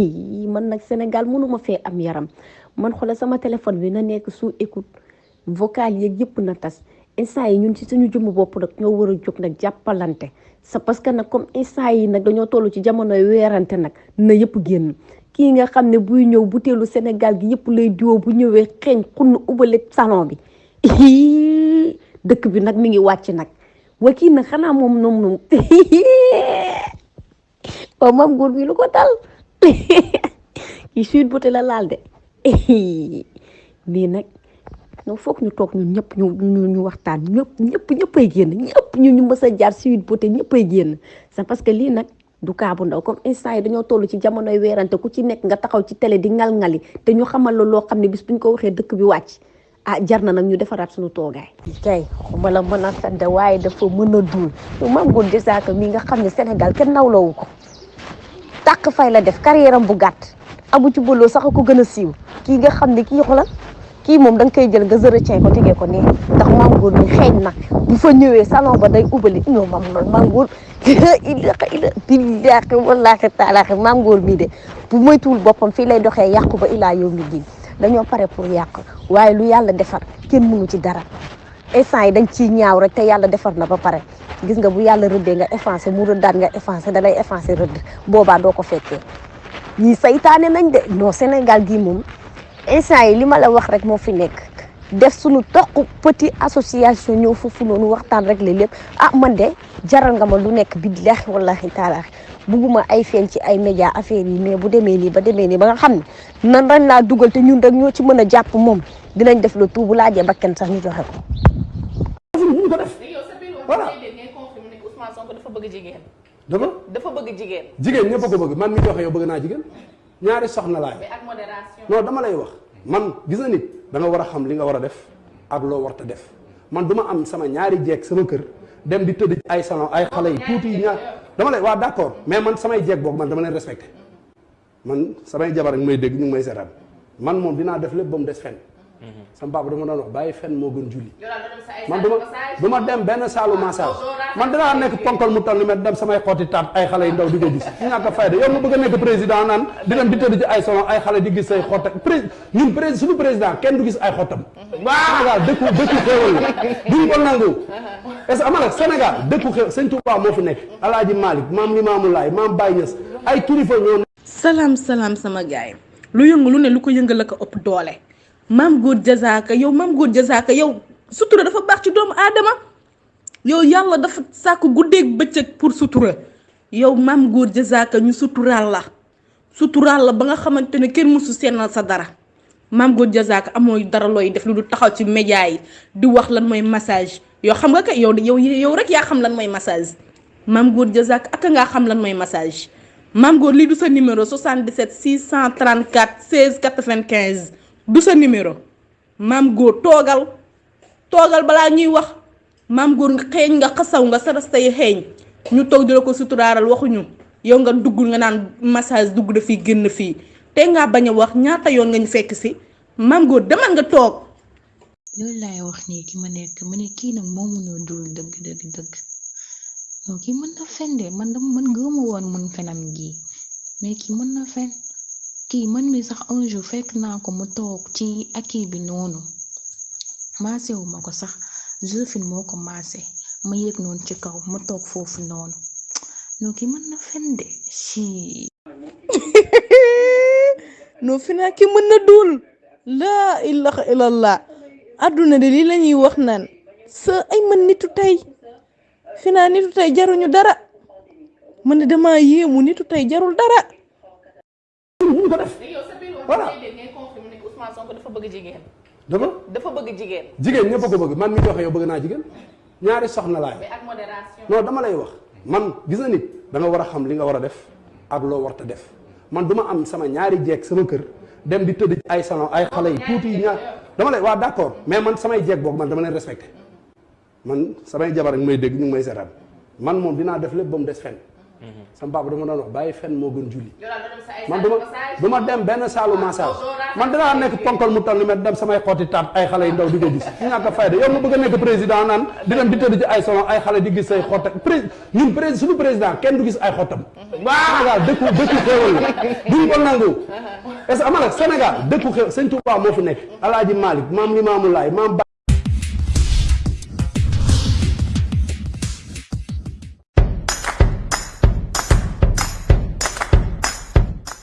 man nag Sénégal mënuma fee am yaram. Man xoolal sama téléphone bi na nekk sous écoute. Vocal yeeg yëpp na tas. Instant yi ñun ci suñu jëmm bopp nag ñoo war a jóg nag jàppalante. Sa parce que nag comme instant yi nag dañoo toll ci jamonoy weerante nag na yëpp génn. Kii nga xam ne buy ñëw butéelu Sénégal gi yëpp lay diwoo bu ñëwee xeeñ xunn ubale salon bi. Dëkk bi nag mi ngi wàcc nag. Wa kii nag xanaa moom noom noom. Waaw maam góor bi lu ko dal kii suite beauté la laal de. Lii nag non foog ñu toog ñun ñëpp ñu ñu ñu waxtaan. Ñëpp ñëpp ñëppay génn. Ñëpp ñu ñu mës a jaar suite beauté ñëppay génn. C'est parce que lii nag du kaa bu ndaw. Comme instant yi dañoo toll ci jamonoy weerante ku ci nekk nga taxaw ci télé di ngal-ngali te ñu xamal la loo xam ne bis buñ ko waxee dëkk bi wàcc ah jar na nag ñu defaraat suñu toogaay. kay xuma la mën a sant waaye dafa mën a duul maam góor Diazaka mii nga xam ne Sénégal kenn nawloowu ko. Tàq fay la def carrière am bu gàtt. Abu ci bëloo sax ko gën a siiw. Kii nga xam ne kii xoolal kii moom da nga koy jël nga zërëcin ko tegee ko ne ndax maam góor mi xeeñ na. Bu fa ñëwee salon ba day ubali. Non maam loolu maam góor ila billaahi wallaahi taalaahi maam góor mii de bu moytuwul boppam fii lay doxee yàqu ba ilaa yow mi din dañoo pare pour yàq. Waaye lu yàlla defar kenn mënu ci dara. Instant yi dañ ciy ñaaw rek te yàlla defar na ba pare. Gis nga bu yàlla rëddee nga effacé mu rëddaat nga effacé da lay effacé rëdd. Boobaa doo ko fekkee. Ñii saytaane nañ de. Non Sénégal gii moom instant yi li ma la wax rek moo fi nekk. Def suñu toq petit association ñëw foofu noonu waxtaan rek lépp ah man de jaral nga ma lu nekk billaahi wallaahi taalaahi bugguma ay feeñ ci ay média affaire yi mais bu demee nii ba demee nii ba nga xam nan dañ laa dugal te ñun rek ñoo ci mën a jàpp dinañ def le tout bu laajee sax ñu joxe ko. Ko def Voilà. Ousmane Sonko dafa bëgg jigéen. Dafa? Dafa bëgg jigéen. Jigéen ñëpp a ko bëgg. Man mi joxe yow bëgg naa jigéen. Ñaari soxna laay. Mais ak modération. Non dama lay wax. Man gis na nit da nga war a xam li nga war a def ak loo warta def. Man du ma am sama ñaari jeeg sama kër dem di tëdd ay salon ay xale yi tuuti ñaar. Dama lay waa d'accord. Mais man samay jeeg boobu man dama leen respecté. Man samay jabar ak may dégg ñu ngi may seetaan. Man moom dinaa def lépp ba mu des fen sama papa dama doon wax bàyyi fen moo gën julli man duma du ma dem benn saalu massage man danaa nekk ponkal mu toll ma dem samay xooti taat ay xale yu ndaw di ko gis ñàkk fayda yow ma bëgg a nekk président naan di dem di tëdd ci ay salon ay xale di gis say xott ak ñun pré suñu président kenn du gis ay xottam Sénégal dëkku dëkku xéewal la. Duñ ko nangu. Est-ce que ama nag Sénégal dëkku xéewal sëñ Touba moo fi nekk. Alaaji Malick maam Limaamu Laay maam Baye Niass ay kilifa ñoo salaam salaam sama gaay. Lu yëngu lu ne lu ko yëngal la ko ëpp doole maam góor jazaaka yow maam góor jazaaka yow sutura dafa baax ci doomu aadama. Yow yàlla dafa sàkk guddeeg bëccëg pour sutura. Yow maam góor jazaaka ñu suturaal la. Suturaal la ba nga xamante ne kenn mësu seenal sa dara. Maam góor jazaaka amooy dara looy def lu du taxaw ci média yi di wax lan mooy massage. Yow xam nga kay yow yow yow rek yaa xam lan mooy massage. Maam góor Diazaka ak ngaa xam lan mooy massage. Maam góor lii du sa numéro 77 634 16 95 du sa numéro. Maam góor toogal toogal balaa ñuy wax. Maam góor nga xeeñ nga xasaw nga sarasta yi xeeñ. Ñu toog di la ko suturaaral waxuñu. Yow nga dugg nga naan massage dugg dafii génn fii. Te ngaa bañ a wax ñaata yoon nga ñu fekk si. Maam góor demal nga toog. Loolu laay wax nii ki ma nekk ma ne kii nag moomu ñoo dul dëgg dëgg dëgg. Non kii mën na fen man dama man gëma woon mun fenam gi mais kii mën na kii man mi sax un jour fekk naa ko mu toog ci akii bi noonu. Maase wu ko sax. Josephine moo ko maase. Ma yëg noonu ci kaw mu toog foofu noonu. Non kii mën na fen de? Ci non fi naa na dul. Laa ilaha illallah. Adduna de lii lañuy wax naan sa ay man nitu tey. Fi naa nitu tey jaruñu dara. Man dama yéemu nitu tey jarul dara. Ñu ko def Voilà. Ousmane Sonko dafa bëgg jigéen dafa dafa bëgg jigéen jigéen ñëpp ko bëgg man mi joxe yow bëgg naa jigéen ñaari soxna laay. Mais ak modération. Non dama lay wax. Man gis na nit da nga war a xam li nga war a def ak loo warta def. Man du ma am sama ñaari jeeg sama kër dem di tëdd ay salon ay xale yi tuuti yi ñaar. Dama lay waa d'accord. Mais man samay jeeg boobu man dama leen respecté. Man samay jabar ak may dégg ñu ngi may seetaan. Man moom dinaa def lépp ba mu des fen sama papa dama doon wax bàyyi fen moo gën julli. Man duma duma dem benn saalu massage. man danaa nekk ponkal mu toll ma dem samay xooti taat ay xale yu ndaw di ko gis. Ñàkk fayda. Yow nga bëgg a nekk président naan di dem di tëdd ci ay salon ay xale di gis say xott ñun président suñu président kenn du gis ay xottam. Sénégal dëkku dëkku xéewal la. Duñ ko nangu. Est-ce que ama nag Sénégal dëkku sëñ Touba moo fi nekk. Alaaji Malick maam Limaamu Laay maam